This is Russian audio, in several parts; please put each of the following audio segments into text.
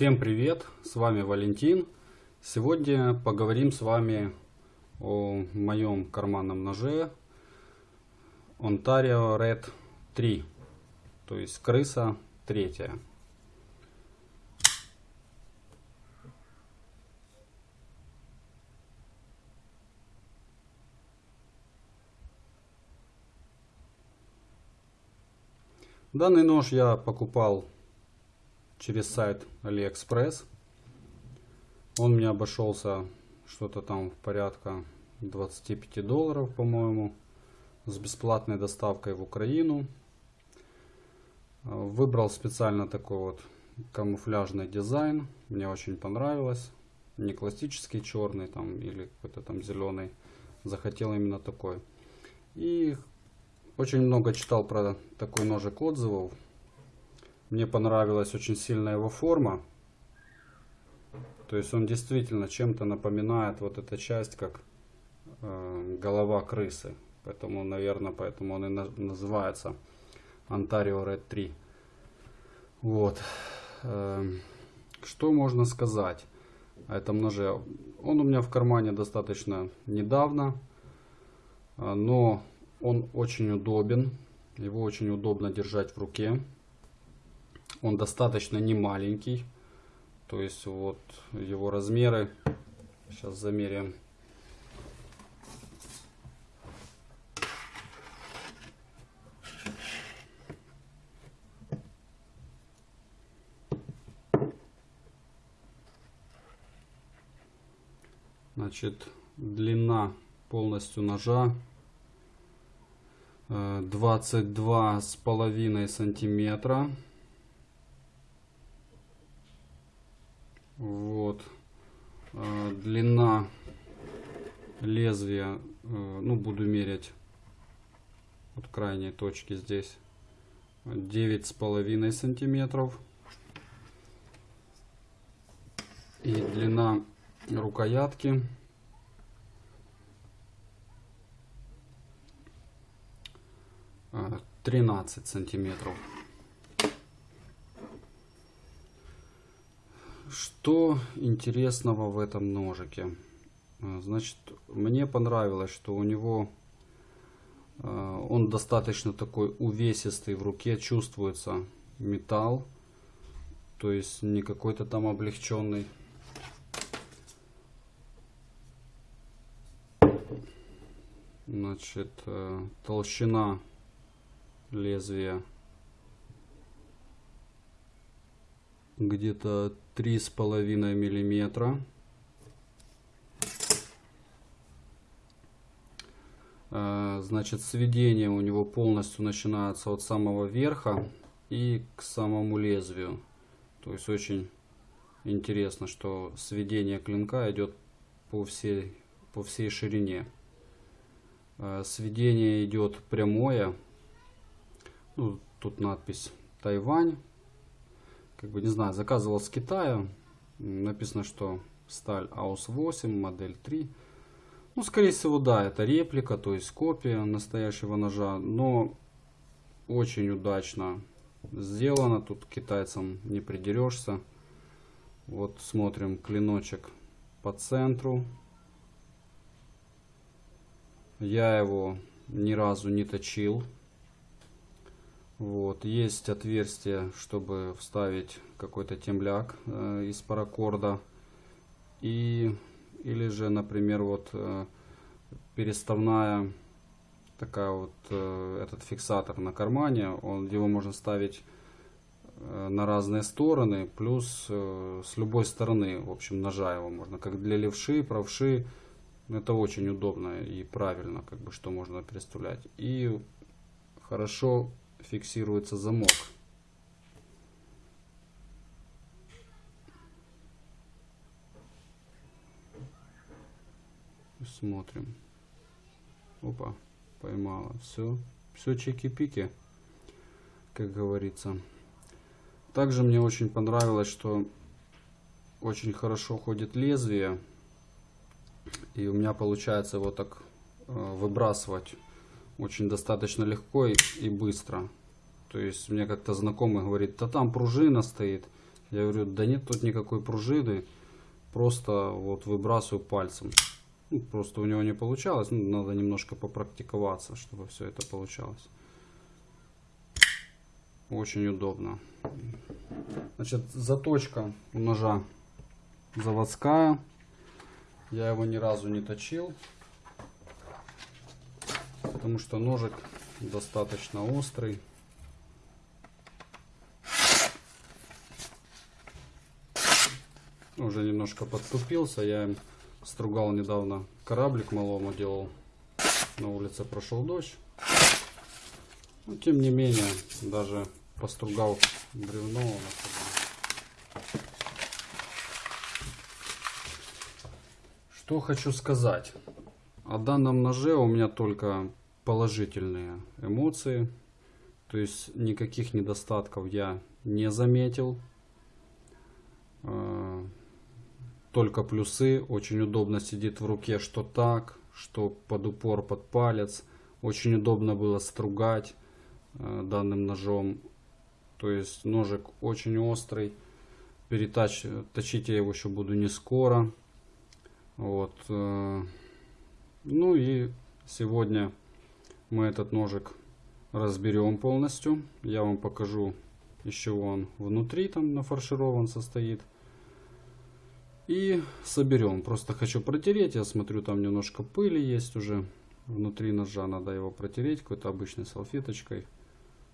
Всем привет, с вами Валентин. Сегодня поговорим с вами о моем карманном ноже Ontario Red 3, то есть крыса третья. Данный нож я покупал через сайт AliExpress. Он мне обошелся что-то там в порядка 25 долларов, по-моему, с бесплатной доставкой в Украину. Выбрал специально такой вот камуфляжный дизайн. Мне очень понравилось. Не классический черный там или какой-то там зеленый. Захотел именно такой. И очень много читал про такой ножик отзывов. Мне понравилась очень сильно его форма. То есть он действительно чем-то напоминает вот эта часть, как э, голова крысы. Поэтому, наверное, поэтому он и на называется Ontario Red 3. Вот. Э, что можно сказать о этом ноже? Он у меня в кармане достаточно недавно, э, но он очень удобен. Его очень удобно держать в руке. Он достаточно не маленький. То есть вот его размеры. Сейчас замеряем. Значит, длина полностью ножа 22 с половиной сантиметра. Вот. Э, длина лезвия, э, ну буду мерять от крайней точки здесь, девять с половиной сантиметров. И длина рукоятки 13 сантиметров. Что интересного в этом ножике? А, значит, мне понравилось, что у него а, он достаточно такой увесистый в руке, чувствуется металл, то есть не какой-то там облегченный. Значит, э, толщина лезвия где-то три с половиной миллиметра. Э, значит сведение у него полностью начинается от самого верха и к самому лезвию. То есть очень интересно что сведение клинка идет по всей по всей ширине. Э, сведение идет прямое. Ну, тут надпись Тайвань. Как бы, не знаю, заказывал с Китая. Написано, что сталь АУС-8, модель 3. Ну, скорее всего, да, это реплика, то есть копия настоящего ножа. Но очень удачно сделано. Тут китайцам не придерешься. Вот смотрим клиночек по центру. Я его ни разу не точил. Вот, есть отверстие, чтобы вставить какой-то темляк э, из паракорда. И, или же, например, вот э, переставная такая вот э, этот фиксатор на кармане, он, его можно ставить э, на разные стороны, плюс э, с любой стороны, в общем, ножа его можно, как для левши, правши, это очень удобно и правильно, как бы, что можно переставлять. И хорошо фиксируется замок. Смотрим. Опа, поймала. Все, все чеки-пики, как говорится. Также мне очень понравилось, что очень хорошо ходит лезвие. И у меня получается вот так э, выбрасывать очень достаточно легко и, и быстро. То есть мне как-то знакомый говорит, да там пружина стоит. Я говорю, да нет тут никакой пружины, просто вот выбрасываю пальцем. Ну, просто у него не получалось, ну, надо немножко попрактиковаться, чтобы все это получалось. Очень удобно. Значит, заточка ножа заводская. Я его ни разу не точил. Потому что ножик достаточно острый. Уже немножко подтупился. Я им стругал недавно кораблик малому делал. На улице прошел дождь. Но тем не менее, даже постругал бревно. Что хочу сказать. О данном ноже у меня только положительные эмоции. То есть никаких недостатков я не заметил. А, только плюсы. Очень удобно сидит в руке, что так, что под упор, под палец. Очень удобно было стругать э, данным ножом. То есть ножик очень острый. Перетач, точить я его еще буду не скоро. Вот. Э, ну и сегодня мы этот ножик разберем полностью. Я вам покажу, из чего он внутри там нафарширован состоит. И соберем. Просто хочу протереть. Я смотрю, там немножко пыли есть уже внутри ножа. Надо его протереть какой-то обычной салфеточкой,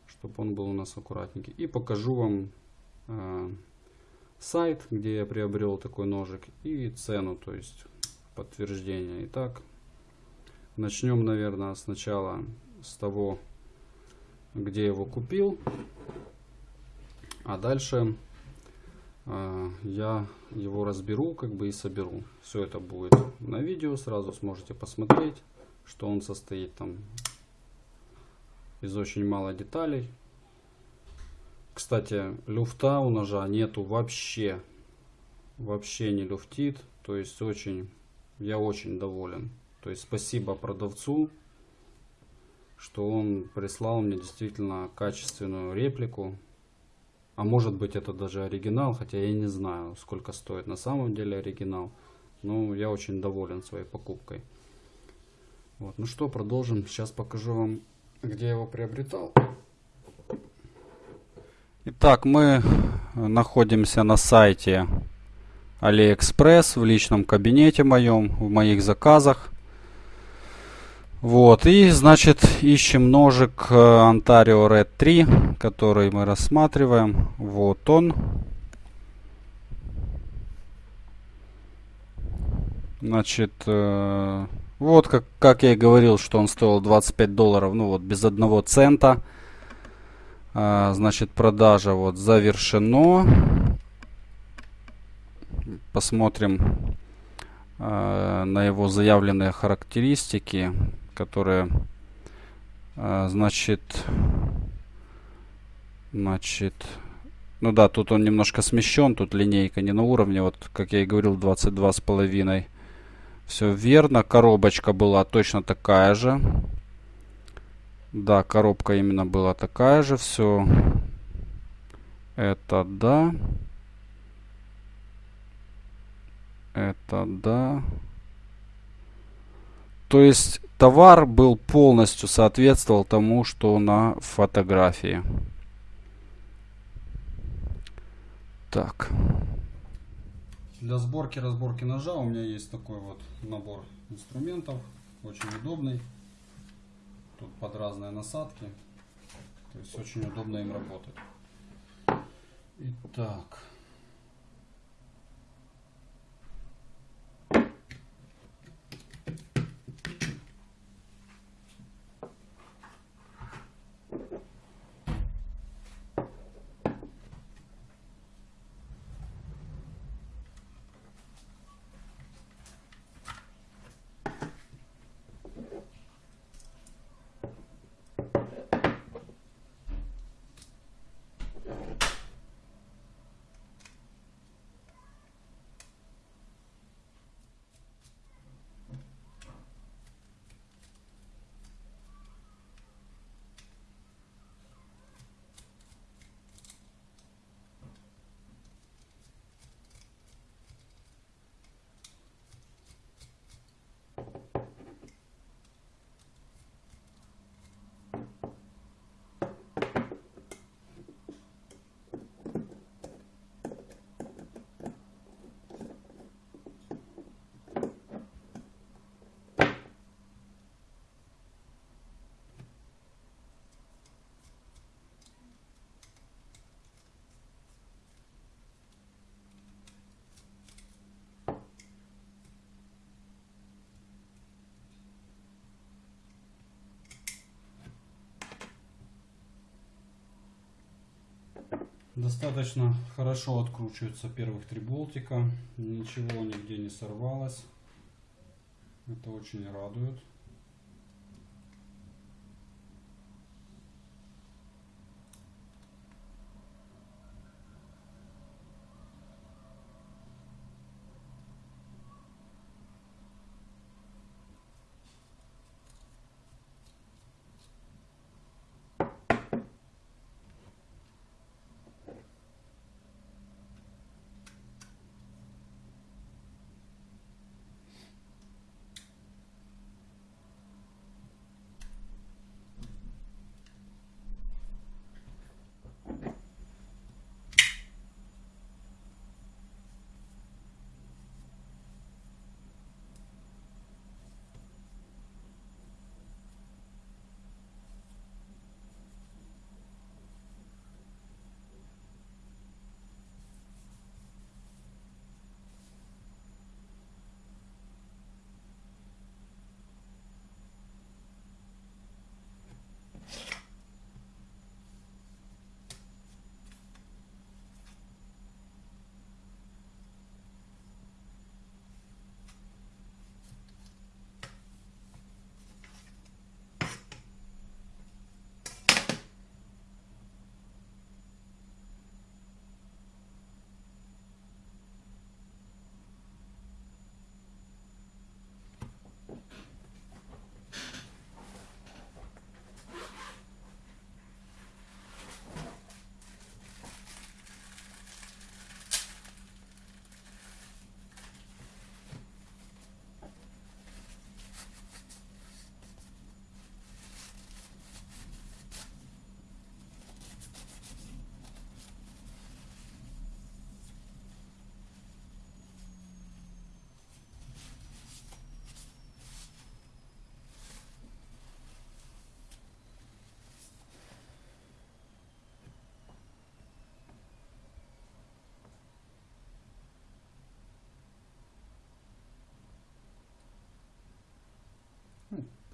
чтобы он был у нас аккуратненький. И покажу вам э, сайт, где я приобрел такой ножик и цену, то есть подтверждение. Итак, начнем, наверное, сначала с того, где его купил. А дальше а, я его разберу как бы и соберу. Все это будет на видео, сразу сможете посмотреть, что он состоит там из очень мало деталей. Кстати, люфта у ножа нету вообще. Вообще не люфтит. То есть очень, я очень доволен. То есть спасибо продавцу, что он прислал мне действительно качественную реплику а может быть это даже оригинал, хотя я не знаю, сколько стоит на самом деле оригинал. Но я очень доволен своей покупкой. Вот, ну что, продолжим. Сейчас покажу вам, где я его приобретал. Итак, мы находимся на сайте AliExpress в личном кабинете моем, в моих заказах. Вот, и значит ищем ножик э, Ontario Red 3, который мы рассматриваем. Вот он. Значит, э, вот как, как я и говорил, что он стоил 25 долларов, ну вот без одного цента. Э, значит, продажа вот завершено. Посмотрим на его заявленные характеристики которые, а, значит, значит, ну да, тут он немножко смещен, тут линейка не на уровне, вот, как я и говорил, 22 с половиной. Все верно, коробочка была точно такая же. Да, коробка именно была такая же, все. Это да. Это да. То есть товар был полностью соответствовал тому, что на фотографии. Так. Для сборки разборки ножа у меня есть такой вот набор инструментов. Очень удобный. Тут под разные насадки. То есть очень удобно им работать. Итак. Достаточно хорошо откручиваются первых три болтика. Ничего нигде не сорвалось. Это очень радует.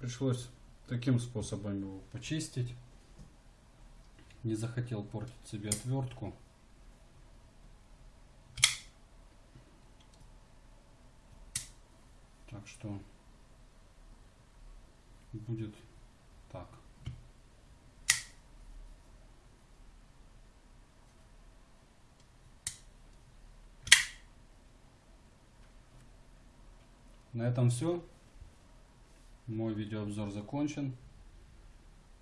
Пришлось таким способом его почистить. Не захотел портить себе отвертку. Так что будет так. На этом все. Мой видеообзор закончен.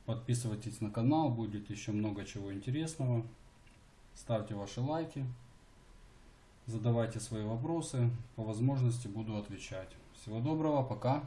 Подписывайтесь на канал, будет еще много чего интересного. Ставьте ваши лайки. Задавайте свои вопросы. По возможности буду отвечать. Всего доброго, пока.